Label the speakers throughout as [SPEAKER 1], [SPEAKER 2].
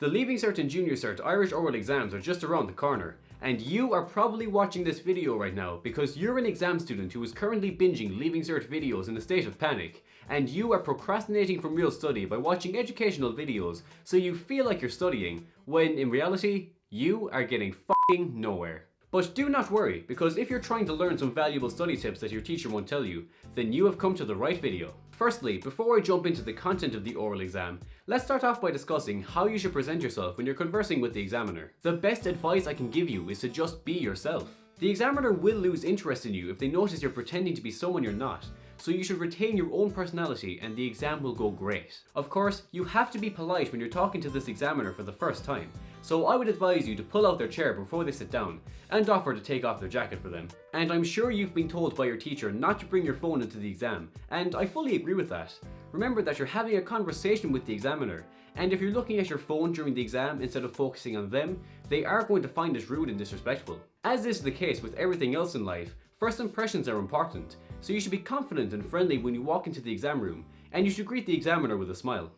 [SPEAKER 1] The Leaving Cert and Junior Cert Irish oral exams are just around the corner, and you are probably watching this video right now because you're an exam student who is currently binging Leaving Cert videos in a state of panic, and you are procrastinating from real study by watching educational videos so you feel like you're studying, when in reality, you are getting f***ing nowhere. But do not worry, because if you're trying to learn some valuable study tips that your teacher won't tell you, then you have come to the right video. Firstly, before I jump into the content of the oral exam, let's start off by discussing how you should present yourself when you're conversing with the examiner. The best advice I can give you is to just be yourself. The examiner will lose interest in you if they notice you're pretending to be someone you're not, so you should retain your own personality and the exam will go great. Of course, you have to be polite when you're talking to this examiner for the first time, so I would advise you to pull out their chair before they sit down and offer to take off their jacket for them. And I'm sure you've been told by your teacher not to bring your phone into the exam, and I fully agree with that. Remember that you're having a conversation with the examiner, and if you're looking at your phone during the exam instead of focusing on them, they are going to find it rude and disrespectful. As is the case with everything else in life, first impressions are important, so you should be confident and friendly when you walk into the exam room, and you should greet the examiner with a smile.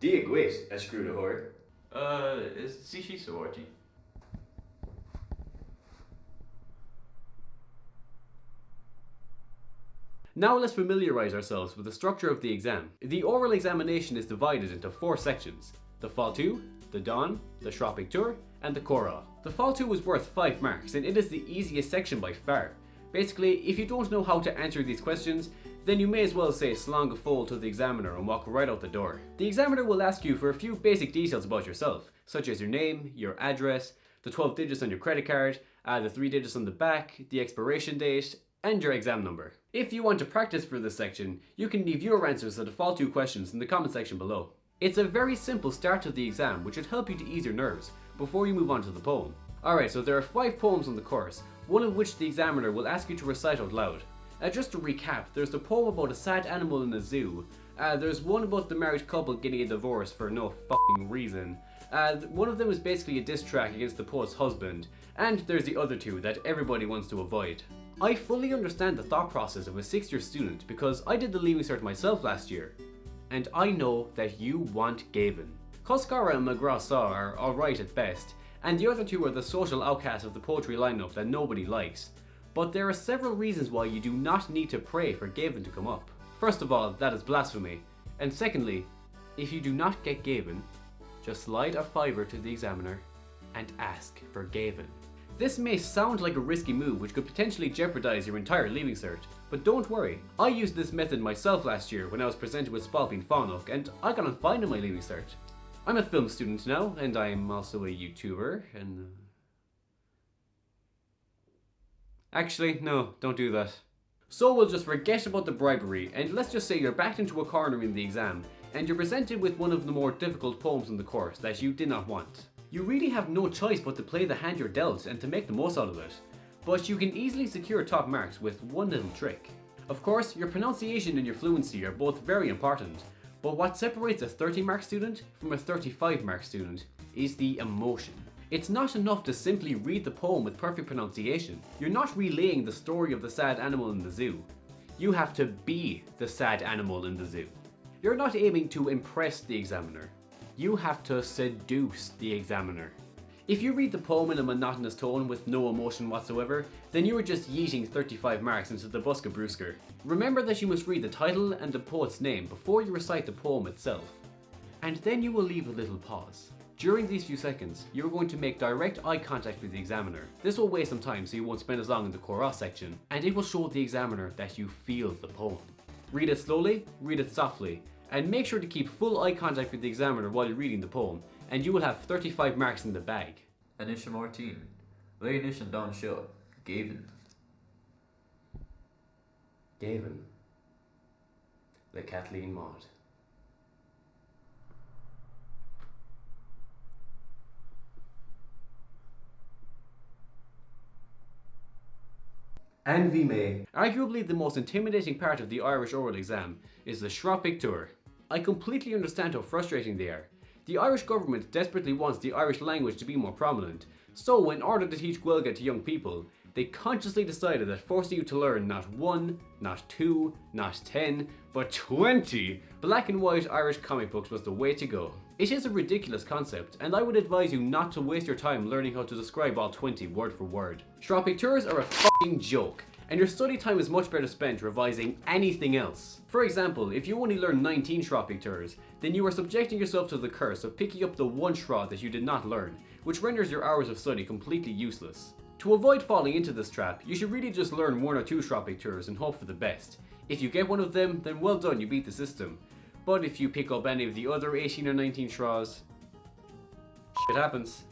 [SPEAKER 2] Dia gwit, a screw de hoor.
[SPEAKER 3] Uh, is Sishi Sawarti?
[SPEAKER 1] Now let's familiarise ourselves with the structure of the exam. The oral examination is divided into four sections. The Fáilte, the Dán, the Sraith Pictiúr, and the Chomhdháil. The Fáilte was worth 5 marks and it is the easiest section by far. Basically, if you don't know how to answer these questions, then you may as well say slán go fóill to the examiner and walk right out the door. The examiner will ask you for a few basic details about yourself, such as your name, your address, the 12 digits on your credit card, uh, the 3 digits on the back, the expiration date, and your exam number. If you want to practice for this section, you can leave your answers to the Fáilte questions in the comment section below. It's a very simple start to the exam which should help you to ease your nerves before you move on to the poem. Alright, so there are 5 poems on the course, one of which the examiner will ask you to recite out loud. Uh, just to recap, there's the poem about a sad animal in a zoo, uh, there's one about the married couple getting a divorce for no fucking reason, uh, one of them is basically a diss track against the poet's husband, and there's the other two that everybody wants to avoid. I fully understand the thought process of a 6th year student because I did the Leaving Cert myself last year, and I know that you want Géibheann. Colscaradh and Mo Ghrá-sa are alright at best, and the other two are the social outcasts of the poetry lineup that nobody likes. But there are several reasons why you do not need to pray for Géibheann to come up. First of all, that is blasphemy. And secondly, if you do not get Géibheann, just slide a fiver to the examiner and ask for Géibheann. This may sound like a risky move which could potentially jeopardize your entire leaving cert, but don't worry, I used this method myself last year when I was presented with Spailpín Fánach and I got on fine in my leaving cert. I'm a film student now and I'm also a YouTuber and... Uh, actually, no, don't do that. So we'll just forget about the bribery and let's just say you're backed into a corner in the exam and you're presented with one of the more difficult poems in the course that you did not want. You really have no choice but to play the hand you're dealt and to make the most out of it. But you can easily secure top marks with one little trick. Of course, your pronunciation and your fluency are both very important, but what separates a 30 mark student from a 35 mark student is the emotion. It's not enough to simply read the poem with perfect pronunciation. You're not relaying the story of the sad animal in the zoo. You have to be the sad animal in the zoo. You're not aiming to impress the examiner. You have to seduce the examiner. If you read the poem in a monotonous tone with no emotion whatsoever, then you are just yeeting 35 marks into the bosca bruscair. Remember that you must read the title and the poet's name before you recite the poem itself. And then you will leave a little pause. During these few seconds, you're going to make direct eye contact with the examiner. This will waste some time so you won't spend as long in the chorus section, and it will show the examiner that you feel the poem. Read it slowly, read it softly, and make sure to keep full eye contact with the examiner while you're reading the poem, and you will have 35 marks in the bag.
[SPEAKER 3] Anisha Martin. Leonish and Don Shaw. Géibheann.
[SPEAKER 1] Géibheann. The Caitlín Maude. And Vime. Arguably the most intimidating part of the Irish oral exam is the Sraith Pictiúr. I completely understand how frustrating they are. The Irish government desperately wants the Irish language to be more prominent, so in order to teach Gaeilge to young people, they consciously decided that forcing you to learn not one, not two, not ten, but 20 black and white Irish comic books was the way to go. It is a ridiculous concept, and I would advise you not to waste your time learning how to describe all 20 word for word. Sraith Pictures are a fucking joke, and your study time is much better spent revising anything else. For example, if you only learn 19 Sraith Pictures, then you are subjecting yourself to the curse of picking up the one Sraith that you did not learn, which renders your hours of study completely useless. To avoid falling into this trap, you should really just learn one or two Sraith Pictures and hope for the best. If you get one of them, then well done, you beat the system. But if you pick up any of the other 18 or 19 Sraiths, shit happens.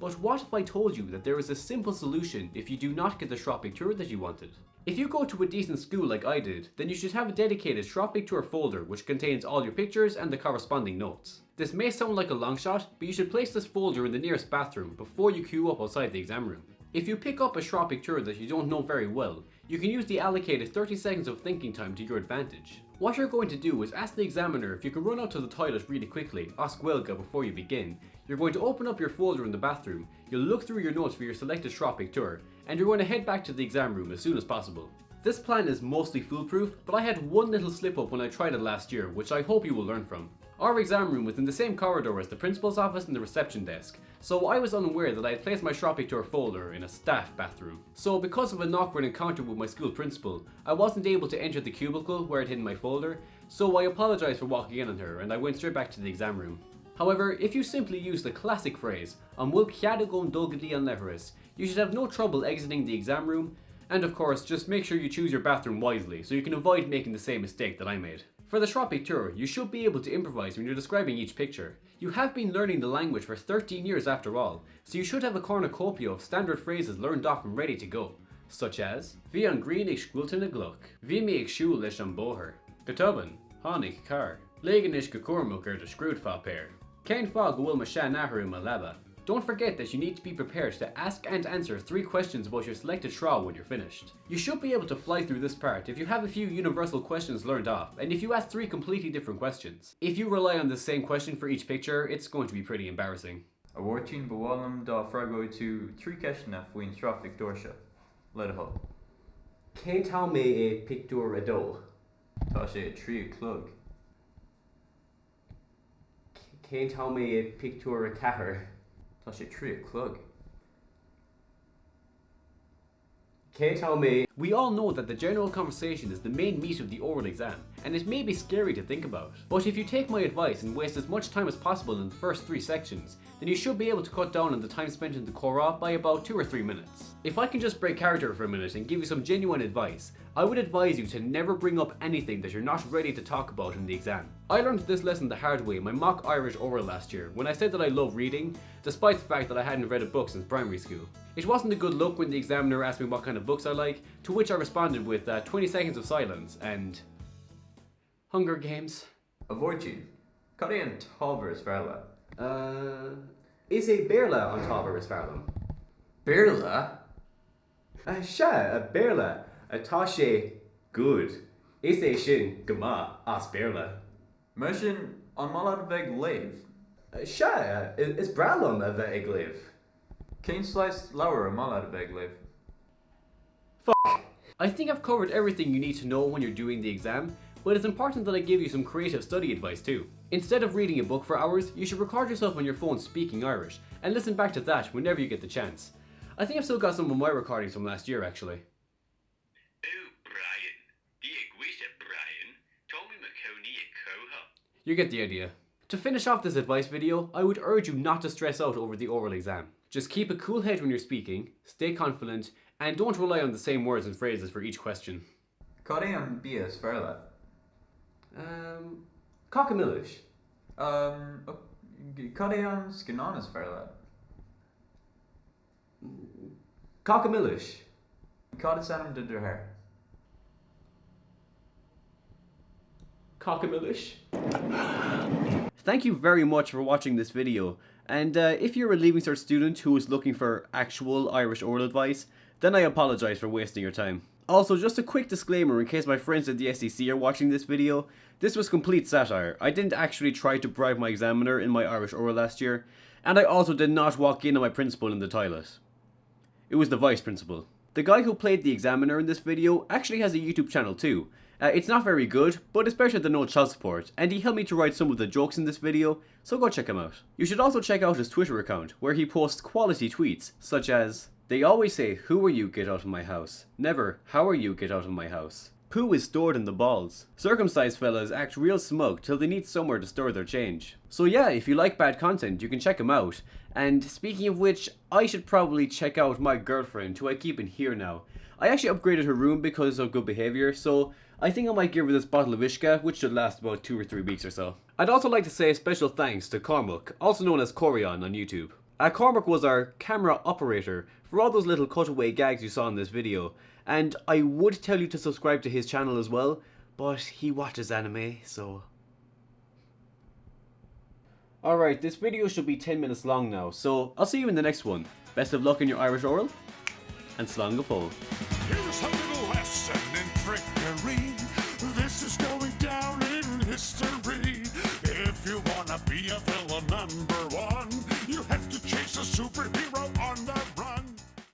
[SPEAKER 1] But what if I told you that there is a simple solution if you do not get the Sraith tour that you wanted? If you go to a decent school like I did, then you should have a dedicated Sraith tour folder which contains all your pictures and the corresponding notes. This may sound like a long shot, but you should place this folder in the nearest bathroom before you queue up outside the exam room. If you pick up a Sraith tour that you don't know very well, you can use the allocated 30 seconds of thinking time to your advantage. What you're going to do is ask the examiner if you can run out to the toilet really quickly, oscuelga before you begin. You're going to open up your folder in the bathroom, you'll look through your notes for your selected Sraith tour, and you're going to head back to the exam room as soon as possible. This plan is mostly foolproof, but I had one little slip up when I tried it last year, which I hope you will learn from. Our exam room was in the same corridor as the principal's office and the reception desk, so I was unaware that I had placed my Sraith tour folder in a staff bathroom. So because of an awkward encounter with my school principal, I wasn't able to enter the cubicle where I'd hidden my folder, so I apologised for walking in on her and I went straight back to the exam room. However, if you simply use the classic phrase, An bhfuil cead agam dulgadí an leithreas, you should have no trouble exiting the exam room, and of course, just make sure you choose your bathroom wisely so you can avoid making the same mistake that I made. For the Sraith Picture, you should be able to improvise when you're describing each picture. You have been learning the language for 13 years after all, so you should have a cornucopia of standard phrases learned off and ready to go, such as Bhí an green na gluch, Bhí mé ag siúil leis an bóthir, Gotuban, Hánig car, Légan is go cuairmach ar de scrúd fá péir, Céin fá go bhfuil me se nathrú ma leba. Don't forget that you need to be prepared to ask and answer three questions about your selected Sraith when you're finished. You should be able to fly through this part if you have a few universal questions learned off, and if you ask three completely different questions. If you rely on the same question for each picture, it's going to be pretty embarrassing.
[SPEAKER 3] A bhórtín bhálum dá fragó tú trí ceisna faoin Sraith Pictorse. Let it ho.
[SPEAKER 1] Céim tá mé é picú a dó?
[SPEAKER 3] Tá sé trí clog.
[SPEAKER 1] Céim tá mé é picú a cethir?
[SPEAKER 3] Can't tell me.
[SPEAKER 1] We all know that the general conversation is the main meat of the oral exam, and it may be scary to think about. But if you take my advice and waste as much time as possible in the first three sections, then you should be able to cut down on the time spent in the Comhrá by about 2 or 3 minutes. If I can just break character for a minute and give you some genuine advice, I would advise you to never bring up anything that you're not ready to talk about in the exam. I learned this lesson the hard way in my mock Irish oral last year when I said that I love reading, despite the fact that I hadn't read a book since primary school. It wasn't a good look when the examiner asked me what kind of books I like, to which I responded with uh, 20 seconds of silence and... Hunger Games.
[SPEAKER 3] A bhórtín. Cad é an tábhar is fearla.
[SPEAKER 1] Uh, is a Berla on Tava is Farlam?
[SPEAKER 3] Bearla?
[SPEAKER 1] Uh, sha, a Berla, a Tashe, good. Is a shin, gama, as Berla.
[SPEAKER 3] Mar sin an malad bheith léh.
[SPEAKER 1] Uh, sha, uh, is Bralum a ve igliv?
[SPEAKER 3] Céin sláis leabhar a malad bheith léh.
[SPEAKER 1] I think I've covered everything you need to know when you're doing the exam, but it's important that I give you some creative study advice too. Instead of reading a book for hours, you should record yourself on your phone speaking Irish, and listen back to that whenever you get the chance. I think I've still got some of my recordings from last year actually. You get the idea. To finish off this advice video, I would urge you not to stress out over the oral exam. Just keep a cool head when you're speaking, stay confident, and don't rely on the same words and phrases for each question.
[SPEAKER 3] Coréan bías fearla.
[SPEAKER 1] Um, Cockamillish.
[SPEAKER 3] Um, oh, Coréan scunanas fearla. Cockamillish. Codisanum de.
[SPEAKER 1] Thank you very much for watching this video. And uh, if you're a Leaving Cert student who is looking for actual Irish oral advice, then I apologise for wasting your time. Also, just a quick disclaimer in case my friends at the SEC are watching this video, this was complete satire. I didn't actually try to bribe my examiner in my Irish oral last year, and I also did not walk in on my principal in the toilet. It was the vice principal. The guy who played the examiner in this video actually has a YouTube channel too. Uh, it's not very good, but better than no child support, and he helped me to write some of the jokes in this video, so go check him out. You should also check out his Twitter account, where he posts quality tweets, such as, They always say, who are you, get out of my house. Never, how are you, get out of my house. Poo is stored in the balls. Circumcised fellas act real smug till they need somewhere to store their change. So yeah, if you like bad content, you can check him out. And speaking of which, I should probably check out my girlfriend, who I keep in here now. I actually upgraded her room because of good behaviour, so I think I might give her this bottle of Ishka, which should last about two or three weeks or so. I'd also like to say a special thanks to Cormac, also known as Corion on YouTube. Uh, Cormac was our camera operator for all those little cutaway gags you saw in this video, and I would tell you to subscribe to his channel as well, but he watches anime, so... Alright, this video should be 10 minutes long now, so I'll see you in the next one. Best of luck in your Irish oral, and slán go.
[SPEAKER 4] Here's a